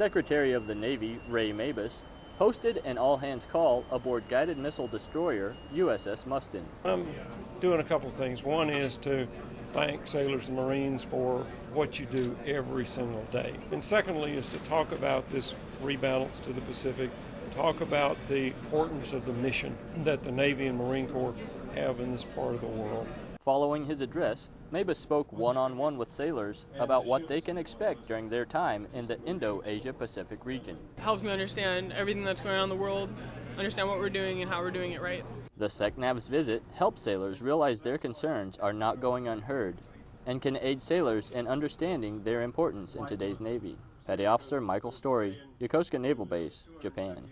Secretary of the Navy, Ray Mabus, hosted an all-hands call aboard guided missile destroyer USS Mustin. I'm doing a couple of things. One is to thank sailors and Marines for what you do every single day. And secondly is to talk about this rebalance to the Pacific, talk about the importance of the mission that the Navy and Marine Corps have in this part of the world. Following his address, Mabus spoke one-on-one with sailors about what they can expect during their time in the Indo-Asia Pacific region. Helps me understand everything that's going on in the world, understand what we're doing and how we're doing it right. The SECNAV's visit helps sailors realize their concerns are not going unheard and can aid sailors in understanding their importance in today's Navy. Petty Officer Michael Story, Yokosuka Naval Base, Japan.